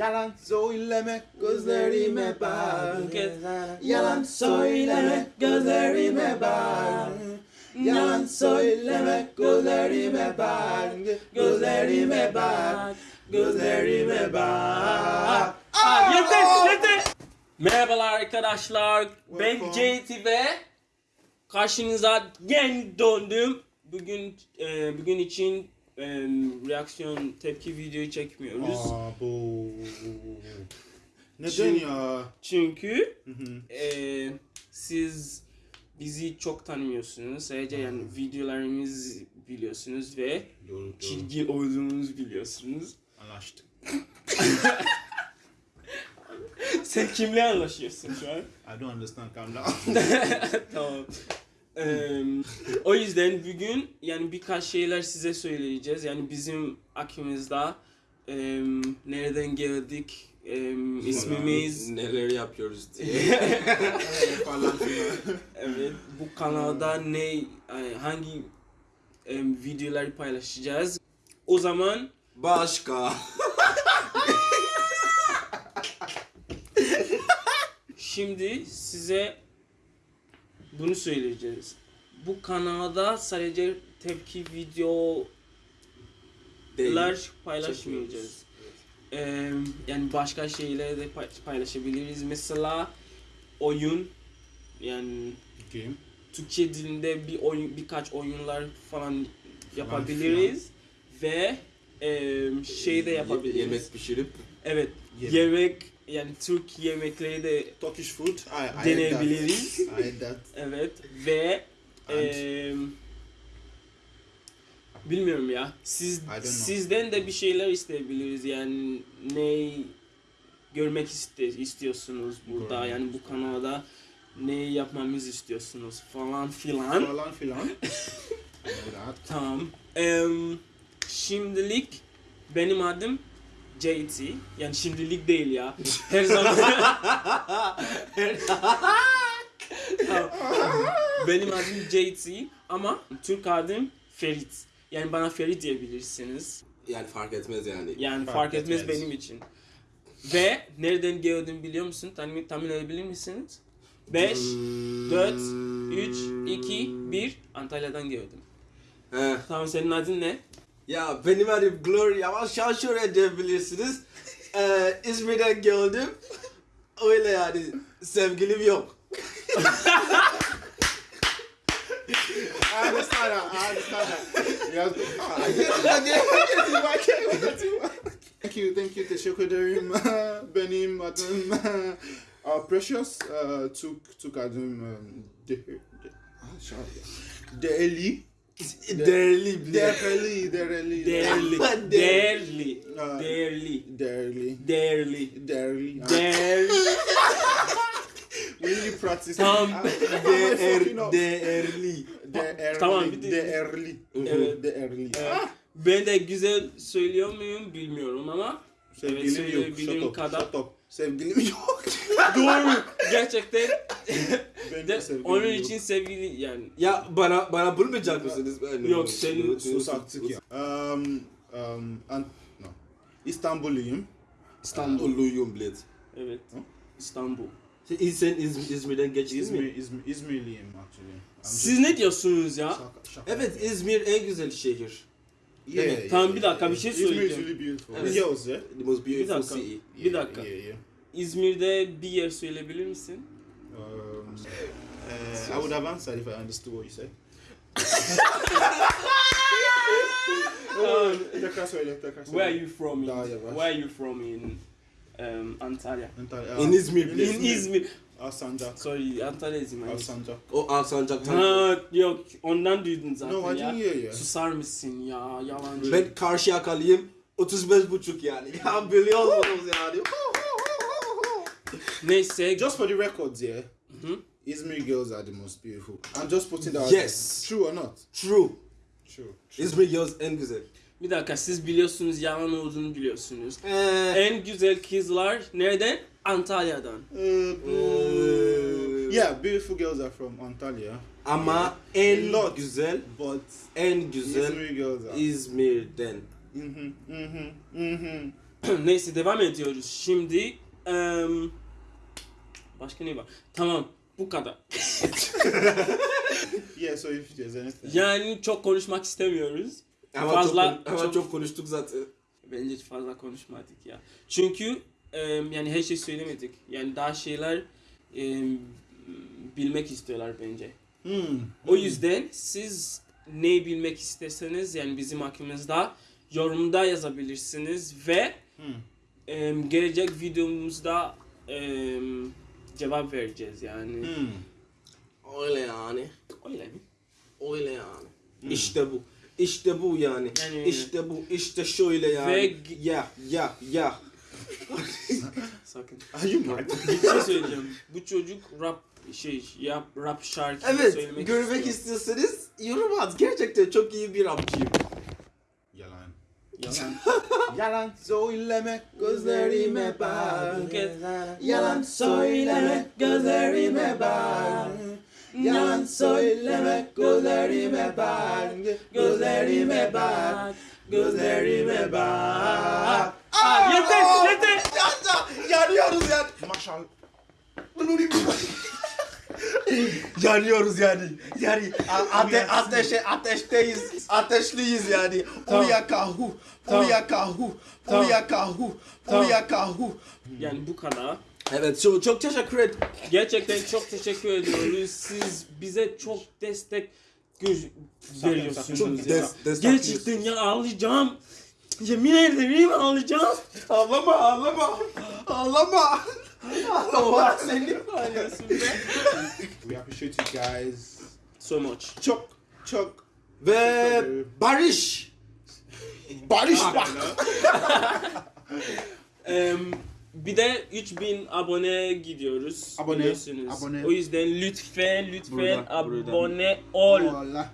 Yalan söyleme gözlerime bak. Yalan söyleme gözlerime bak. Yalan söyleme gözlerime bak. Gözlerime bak. Gözlerime bak. Aa, yeter yeter. Merhabalar arkadaşlar. Ben. JT ve karşınıza yeni döndüm. Bugün e, bugün için e, reaksiyon tepki videoyu çekmiyoruz. Aa, bu. Neden Çünkü- ya? Çünkü Hı hı. e, siz bizi çok tanımıyorsunuz. Sadece yani videolarımızı biliyorsunuz ve Doğru doğru. çirkin olduğumuzu biliyorsunuz. Anlaştık. Sen kimle anlaşıyorsun şu an? I don't understand. Calm down. tamam. O yüzden bugün yani birkaç şeyler size söyleyeceğiz. Yani bizim aklımızda eee, nereden geldik, eee, ismimiz, neler yapıyoruz diye. Evet bu kanalda ne, e, hangi eee, videoları paylaşacağız. O zaman Başka. şimdi size bunu söyleyeceğiz. Bu kanalda sadece tepki videolar Değil. paylaşmayacağız. Eee, yani başka şeyler de pay- paylaşabiliriz. Mesela oyun yani Game. Türkçe dilinde bir oyun birkaç oyunlar falan yapabiliriz ve eee, şey de yapabiliriz. Yemek pişirip Evet. Yemek. Yemek yani Türk yemekleri de Turkish food. I, I Deneyebiliriz. that. I that. evet ve eee, bilmiyorum ya. Siz sizden de bir şeyler isteyebiliriz yani ne görmek iste, istiyorsunuz burada Görmek yani bu kanalda ne yapmamızı istiyorsunuz falan filan. Falan filan. Tamam. Em, şimdilik benim adım JT. Yani şimdilik değil ya. Her zaman. Benim adım JT ama Türk adım Ferit. Yani bana Ferit diyebilirsiniz. yani fark etmez yani. Yani Fark fark, etmez, etmez. benim için. Ve nereden geldim biliyor musun? Tahmin, tahmin edebilir misiniz? 5, 4, 3, 2, 1 Antalya'dan geldim. He. Tamam senin adın ne? Ya benim adım Glory ama şaşır edebilirsiniz. Ee, İzmir'den geldim. Öyle yani sevgilim yok. I understand that. I understand that. Yes. Ah, I get it. I get it. I get it. I get it. I get it. Thank you. Thank you. Teşekkür ederim. Benim adım uh, Precious. Uh, Türk, Türk adım um, ah, şarkı. Değerli. Değerli. Değerli. Değerli. Değerli. Değerli. Değerli. Değerli. Değerli. Değerli. Değerli. Değerli. We really practice. Tamam. Ah, değerli. Değerli. Tamam, Değerli. Evet. Değerli. Ben de güzel söylüyor muyum bilmiyorum ama evet, Sevgilim yok. Shut up. kadar. Shut up. Sevgilim yok. Doğru. Gerçekten de onun yok. için sevgili yani Ya bana bana bulmayacak mısınız? Ben- Yok, senin- Sus artık ya. Um, um, an, no. İstanbulluyum. İstanbul. Uluyum bilet. Evet. İstanbul. Sen, sen İz- İzmir'den geçtin İzmir, mi? İzmir, İzmirliyim actually. I'm Siz ne diyorsunuz ya? Şaka- şaka. Evet İzmir en güzel şehir. Yeah, Evet. yeah, Tamam, bir yeah, dakika, bir yeah. şey İzmir is söyleyeceğim. really beautiful. Evet. Yeah? The most Bir beautiful dakika. city. Bir Yeah, dakika. Yeah, yeah. İzmir'de bir yer söyleyebilir misin? Um, uh, I would have answered if I understood what you said. Um, Tekrar söyle, tekrar söyle. Where are you from? In, yavaş. where are you from in um, Antalya? Antalya. In İzmir, In please. In İzmir. Alsancak. Sorry, Antalya İzmir. Alsancak. O Alsancak'tan. Ha yok ondan duydun zaten No, I ya. didn't hear you. Susar mısın ya yalancı. Ben Karşıyakalıyım. 35 buçuk yani. Ya biliyorsunuz yani. Neyse. Just for the records, yeah. Mhm. Izmir girls are the most beautiful. I'm just putting that. out Yes. True or not? True. True. True. İzmir girls en güzel. Bir dakika siz biliyorsunuz yalan olduğunu biliyorsunuz. Ee, En güzel kızlar nereden? Antalya'dan. Uh, boo. yeah, beautiful girls are from Antalya, ama en A lot. güzel, but en güzel Izmir girls are. İzmir'den. Mhm, mhm, mhm. Neyse devam ediyoruz. Şimdi em, başka ne var? Tamam bu kadar. Yeah, so if there's anything. Yani çok konuşmak istemiyoruz. Ama Fazla- çok, ama çok- çok konuştuk zaten. Bence fazla konuşmadık ya. Çünkü yani her şey söylemedik. Yani daha şeyler bilmek istiyorlar bence. Hmm. O yüzden siz ne bilmek isterseniz yani bizim hakkımızda yorumda yazabilirsiniz ve Hmm. gelecek videomuzda cevap vereceğiz yani. Hmm. Öyle yani. Öyle mi? Öyle yani. İşte bu. İşte bu yani. Yani- işte bu. İşte şöyle yani. Ve- ya ya ya. Sakın. Are you mad? Bir şey söyleyeceğim. Bu çocuk rap şey yap rap şarkı Evet, söylemek görmek istiyor. istiyorsanız yorum at. Gerçekten çok iyi bir rapçiyim. Yalan. Yalan. Söyleme gözlerime bak. Yalan söyleme, gözlerime bak. Yalan söyleme gözlerime bak. Gözlerime bak. Gözlerime bak. Aa, yeter yeter. Yanıyoruz yani. Maşallah. Yanıyoruz yani. Yani ate ateşe ateşteyiz. Ateşliyiz yani. Tamam. Uyakahu. Tamam. Uyakahu. Tamam. Uyakahu. Tamam. Uyakahu. Yani bu kadar. Evet çok, çok teşekkür ederim. Gerçekten çok teşekkür ediyoruz. Siz bize çok destek veriyorsunuz. Çok ya. des- destek Gerçekten ya ağlayacağım. Yemin ederim ağlayacağım. Ağlama ağlama. Ağlama. Ağlıyorsun be. We appreciate you guys. So much. Çok çok. Ve Barış. Barış bak. Em, bir de 3000 abone gidiyoruz. Abone, biliyorsunuz. abone. O yüzden lütfen lütfen Burada, burada. abone ol. Allah.